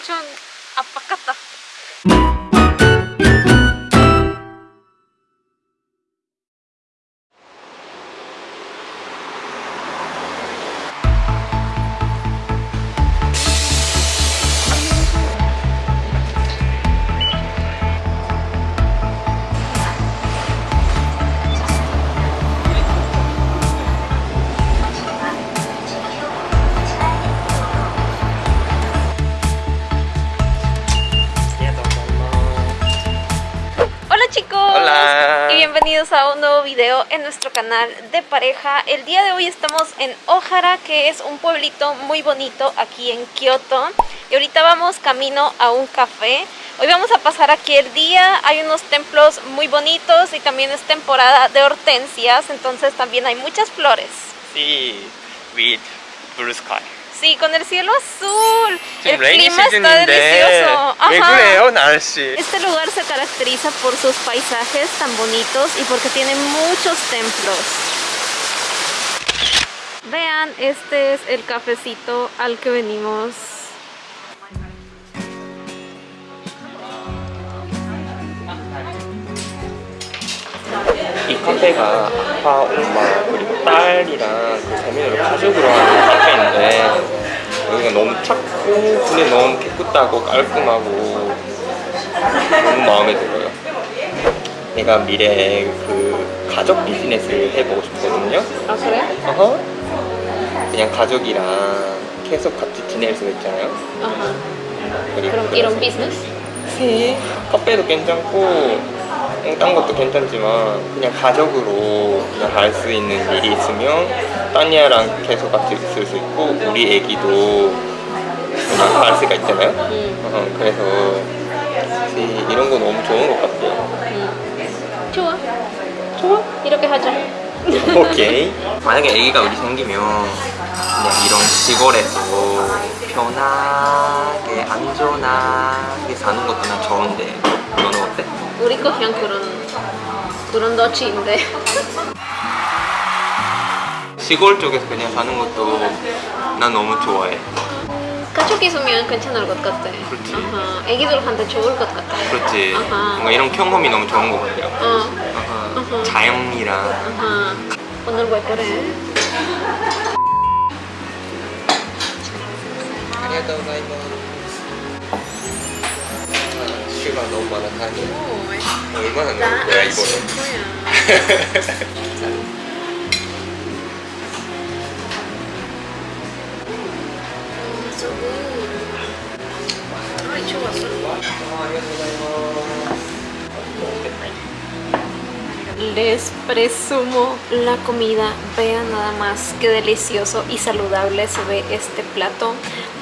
엄청 압박 bienvenidos a un nuevo video en nuestro canal de pareja. El día de hoy estamos en Ohara, que es un pueblito muy bonito aquí en Kioto. Y ahorita vamos camino a un café. Hoy vamos a pasar aquí el día. Hay unos templos muy bonitos y también es temporada de hortensias, entonces también hay muchas flores. See with blue sky. Sí, con el cielo azul. El clima está delicioso. Ajá. Este lugar se caracteriza por sus paisajes tan bonitos y porque tiene muchos templos. Vean, este es el cafecito al que venimos 카페가 아빠, 엄마 그리고 딸이랑 그 재민이를 가족으로 하는 카페인데 여기가 너무 작고 근데 너무 깨끗하고 깔끔하고 너무 마음에 들어요. 내가 미래에 그 가족 비즈니스를 해보고 싶거든요. ¿Ah, será? 어허. 그냥 가족이랑 계속 같이 지낼 수 있잖아요. Pero quiero un business. 네. 카페도 괜찮고 어, 딴 것도 괜찮지만 그냥 가족으로 그냥 할 수 있는 일이 있으면 따니아랑 계속 같이 있을 수 있고 우리 애기도 그냥 할 수가 있잖아요 음, 어, 그래서 네, 이런 거 너무 좋은 것 같아요 음. 좋아. 좋아. 이렇게 하자. 오케이 만약에 애기가 우리 생기면 그냥 이런 시골에서 편하게 안전하게 사는 것도 난 좋은데 너는 어때? 우리 거 그냥 그런 그런 너치인데. 시골 쪽에서 그냥 사는 것도 난 너무 좋아해. 가족 있으면 괜찮을 것 같아. 그렇지. 아하. 애기들한테 좋을 것 같아. 그렇지. 아하. 뭔가 이런 경험이 너무 좋은 것 같아요. 어. 아하. 자연이랑 아하. 오늘 왜 그래? 슈가 너무 많아가지고 오, 얼마나 나 넣을 거야 아직 이거는? 거야. Ay, 좋았어. Les presumo la comida. Vean nada más qué delicioso y saludable se ve este plato.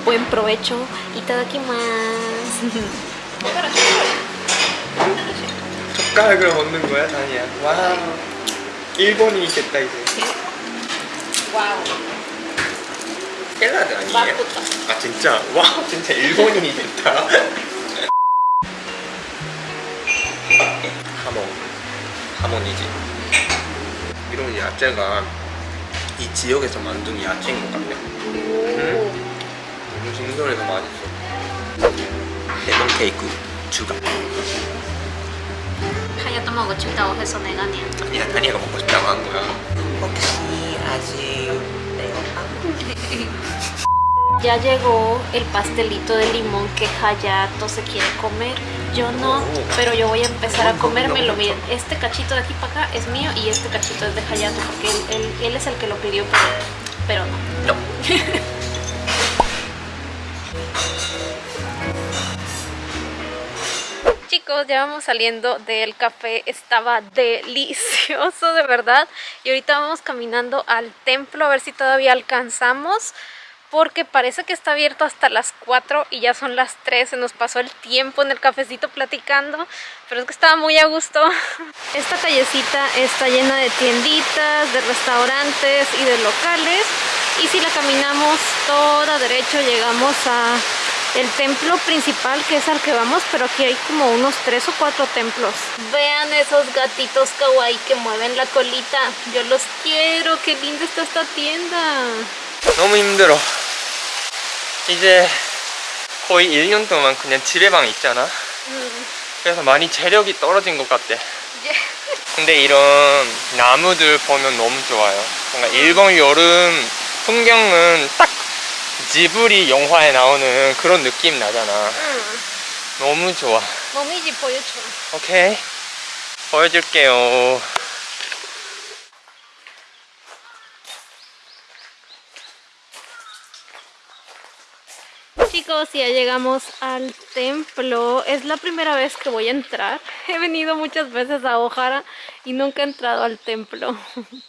Buen provecho. Itadakimasu. 젓가락을 먹는 거야 다니야. 와. 일본이 있겠다 이제. 와우. 샐러드 아니에요? 맛있다. 아 진짜? 와 진짜 일본인이 됐다. 하몬. 하몬이지. 이런 야채가 이 지역에서 만든 야채인 것 같네. 너무 신선해서 맛있어. 레몬 케이크 추가. 하야도 먹어준다고 해서 내가 아니야. 아니야 다니가 먹고 싶다고 한 거야. 혹시 아직 Ya llegó el pastelito de limón que Hayato se quiere comer. Yo no, pero yo voy a empezar a comérmelo. Miren, este cachito de aquí para acá es mío y este cachito es de Hayato porque él, él- él es el que lo pidió, pero, pero no. No. Ya vamos saliendo del café, estaba delicioso de verdad y ahorita vamos caminando al templo a ver si todavía alcanzamos porque parece que está abierto hasta las 4 y ya son las 3, se nos pasó el tiempo en el cafecito platicando, pero es que estaba muy a gusto. Esta callecita está llena de tienditas, de restaurantes y de locales y si la caminamos toda derecho llegamos a el templo principal que es al que vamos, pero aquí hay como unos tres o cuatro templos. Vean esos gatitos kawaii que mueven la colita. Yo los quiero, qué linda está esta tienda. 너무 힘들어. 이제 거의 1년 동안 그냥 집에만 있잖아 음. 그래서 많이 체력이 떨어진 것 같아 예. 근데 이런 나무들 보면 너무 좋아요 뭔가 일본 여름 풍경은 딱 지브리 영화에 나오는 그런 느낌 나잖아 음. 너무 좋아 몸이지 보여줘. 오케이 보여줄게요 Chicos, ya llegamos al templo. Es la primera vez que voy a entrar. He venido muchas veces a Ojara y nunca he entrado al templo.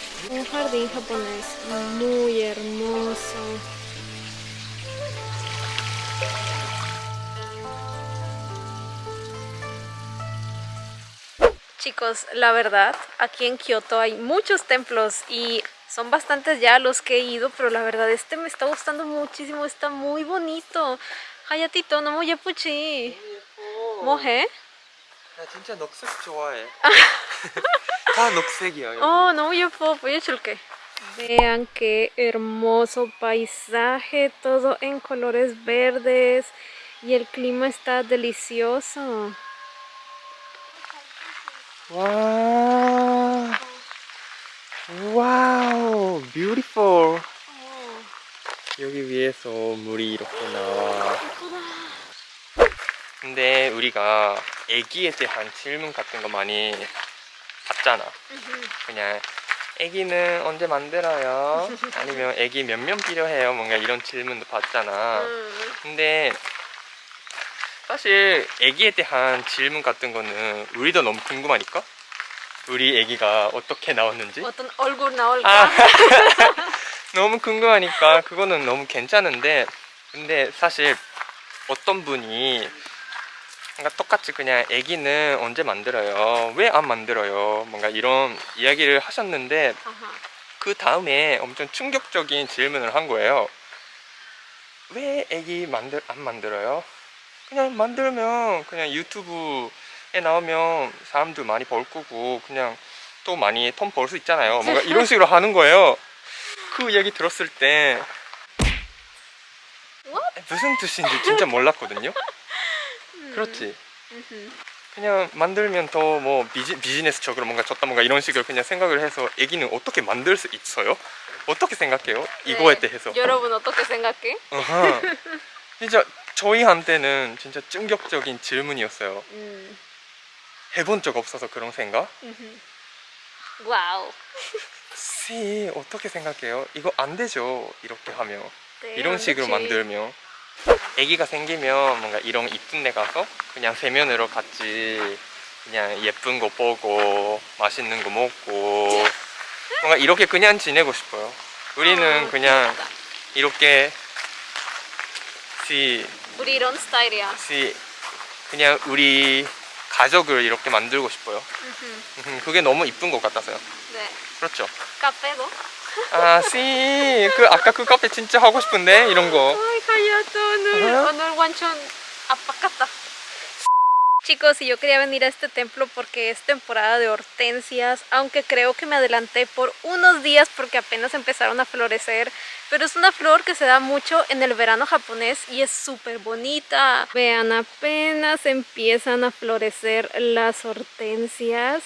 Un jardín japonés muy hermoso. Chicos, la verdad, aquí en Kioto hay muchos templos y son bastantes ya los que he ido, pero la verdad este me está gustando muchísimo, está muy bonito. Hayatito, no muy 예쁘지? 뭐해? 나 진짜 녹색 좋아해 다 녹색이야 여기. Oh, no, 예뻐. 보여줄게. Vean qué hermoso paisaje, todo en colores verdes y el clima está delicioso. 와 와우 뷰티풀 여기 위에서 물이 이렇게 나와 근데 우리가 애기에 대한 질문 같은 거 많이 받잖아. 그냥 애기는 언제 만들어요? 아니면 애기 몇 명 필요해요? 뭔가 이런 질문도 받잖아. 근데 사실 애기에 대한 질문 같은 거는 우리도 너무 궁금하니까? 우리 애기가 어떻게 나왔는지? 어떤 얼굴 나올까? 아, 너무 궁금하니까 그거는 너무 괜찮은데 근데 사실 어떤 분이 뭔가 똑같이 그냥 애기는 언제 만들어요? 왜 안 만들어요? 뭔가 이런 이야기를 하셨는데 아하. 그 다음에 엄청 충격적인 질문을 한 거예요. 왜 애기 만들 안 만들어요? 그냥 만들면 그냥 유튜브에 나오면 사람들 많이 벌 거고 그냥 또 많이 돈 벌 수 있잖아요. 뭔가 이런 식으로 하는 거예요. 그 얘기 들었을 때? 무슨 뜻인지 진짜 몰랐거든요. 그렇지. 그냥 만들면 더 뭐 비즈니스적으로 뭔가 졌다 뭔가 이런 식으로 그냥 생각을 해서 애기는 어떻게 만들 수 있어요? 어떻게 생각해요? 이거에 네. 대해서. 여러분 어떻게 생각해? 어허. 진짜 저희한테는 진짜 충격적인 질문이었어요. 음. 해본 적 없어서 그런 생각? Wow. 씨 어떻게 생각해요? 이거 안 되죠. 이렇게 하면 네, 이런 안 식으로. 만들면 아기가 생기면 뭔가 이런 이쁜 데 가서 그냥 세면으로 같이 그냥 예쁜 거 보고 맛있는 거 먹고 뭔가 이렇게 그냥 지내고 싶어요. 우리는 어, 그냥. 이렇게 씨 우리 이런 스타일이야. 씨 그냥 우리 가족을 이렇게 만들고 싶어요. 그게 너무 이쁜 것 같아서요. 네. 그렇죠. 카페도? 아, 씨, 그 아까 그 카페 진짜 하고 싶은데 이런 거. Ay, Hayato, 오늘, Ajá. 오늘 완전 아빠같다. Chicos, y yo quería venir a este templo porque es temporada de hortensias, aunque creo que me adelanté por unos días porque apenas empezaron a florecer, pero es una flor que se da mucho en el verano japonés y es súper bonita. Vean, apenas empiezan a florecer las hortensias,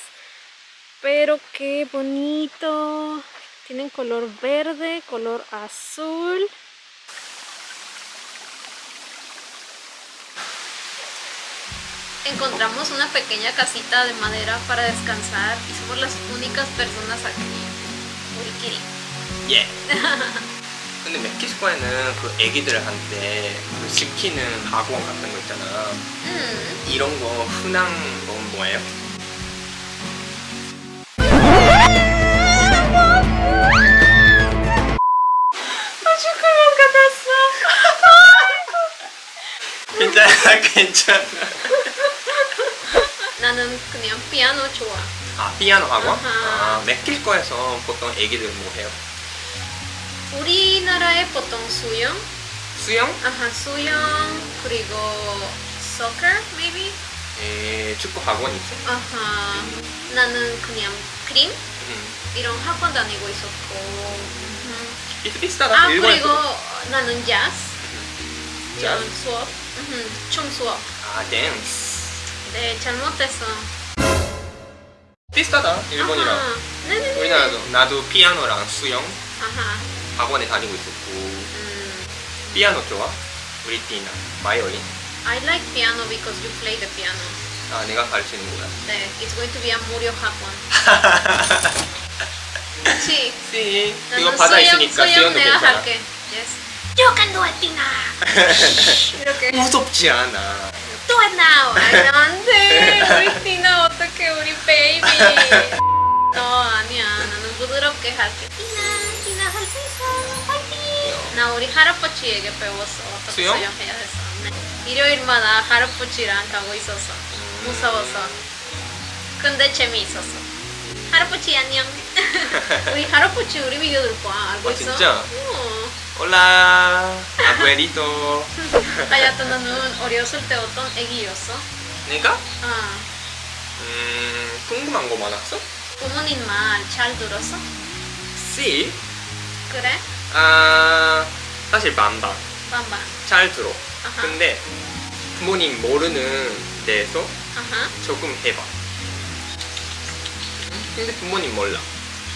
pero qué bonito. Tienen color verde, color azul. Encontramos una pequeña casita de madera para descansar y somos las únicas personas aquí. 우리끼리. 예. 근데 멕시코에는 그 애기들한테 그 시키는 학원 같은 거 있잖아. 음. 이런 거 흔한 거 좋아해요? 괜찮아 나는 그냥 피아노 좋아. 아 피아노 학원? 아하. 아 멕시코에서 보통 애기들 뭐 해요? 우리나라에 보통 수영, 수영? 아하 수영 그리고 soccer maybe. 에, 축구 학원 있어? 아하 나는 그냥 그림 음. 이런 학원 다니고 있었고. 음. 비슷비슷하다 아 일본에서 그리고 나는 재즈 음. 이런? 수업, 음, 춤 수업. 아 댄스 네 잘못했어. 비슷하다 일본이랑 아하. 네네네. 우리나라도 나도 피아노랑 수영 아하. 학원에 다니고 있었고 음. 피아노 좋아? 우리 띠나 바이올린? I like piano because you play the piano. 아 내가 가르치는구나 네, it's going to be a 무료 학원. 그치? 씨 이거 수영- 있으니까 수영 내가 괜찮아 할게. Yes. It, Tina. 이렇게. 무섭지 않아 Do it now. 아니, 안 돼. 우리 티나 어떡해, 우리 베이비. 너 아니야. 나는 부드럽게 할게. 티나, 티나 할 수 있어. 파이팅. 나 우리 할아버지에게 배웠어. 어떻게 수영? 수영해야 했어. 네. 일요일마다 할아버지랑 가고 있었어. 무서워서. 근데 재미있었어. 할아버지 안녕. 우리 할아버지 우리 비디오들 봐. 알고 아, 있어? 진짜? 어. 아부에리토 하야토 너는 어렸을 때 어떤 애기였어? 내가? 아, 음 궁금한 거 많았어? 부모님 말 잘 들었어? C? 그래? 아 사실 반반 반반. 잘 들어 아하. 근데 부모님 모르는 데에서 아하. 조금 해봐 근데 부모님 몰라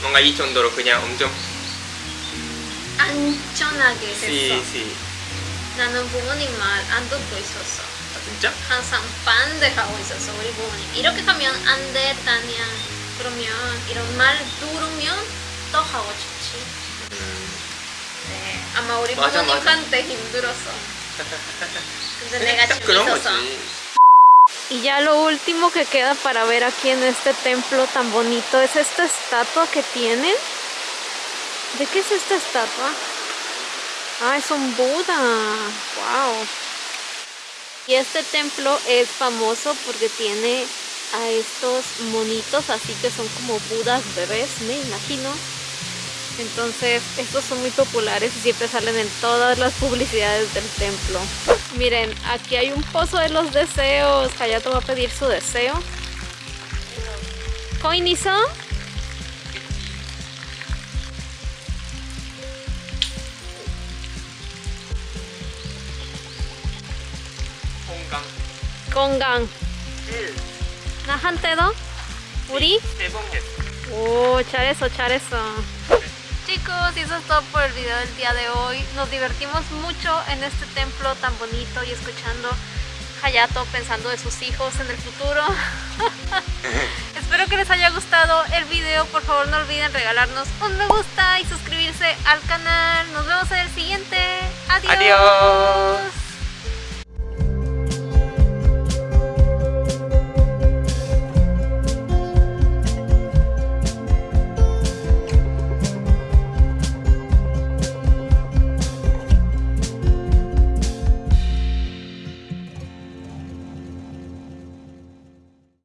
뭔가 이 정도로 그냥 엄청 안전하게 됐어. C C 나는 부모님 말 안 듣고 있었어. 아 진짜? 항상 반대하고 있었어 우리 부모님. 이렇게 하면 안 돼, 다냐. 그러면 이런 말 들으면 더 하고 싶지. 음, 네, 아마 우리 맞아, 맞아. 부모님한테 힘들었어. 근데 내가 딱 그런 재밌었어. 거지 Y ya lo último que queda para ver aquí en este templo tan bonito es esta estatua que tienen. ¿De qué es esta estatua? Ah, es un Buda. Wow. Y este templo es famoso porque tiene a estos monitos así que son como Budas bebés, me imagino. Entonces, estos son muy populares y siempre salen en todas las publicidades del templo. Miren, aquí hay un pozo de los deseos. Hayato va a pedir su deseo. ¿Coinizo? 건강 건강. 나한테도? 우리? 세번 했어 Oh, 잘했어, 잘했어. Chicos, y eso es todo por el video del día de hoy. Nos divertimos mucho en este templo tan bonito y escuchando Hayato pensando de sus hijos en el futuro. Espero que les haya gustado el video. Por favor, no olviden regalarnos un me gusta y suscribirse al canal. Nos vemos en el siguiente. Adiós. Adiós.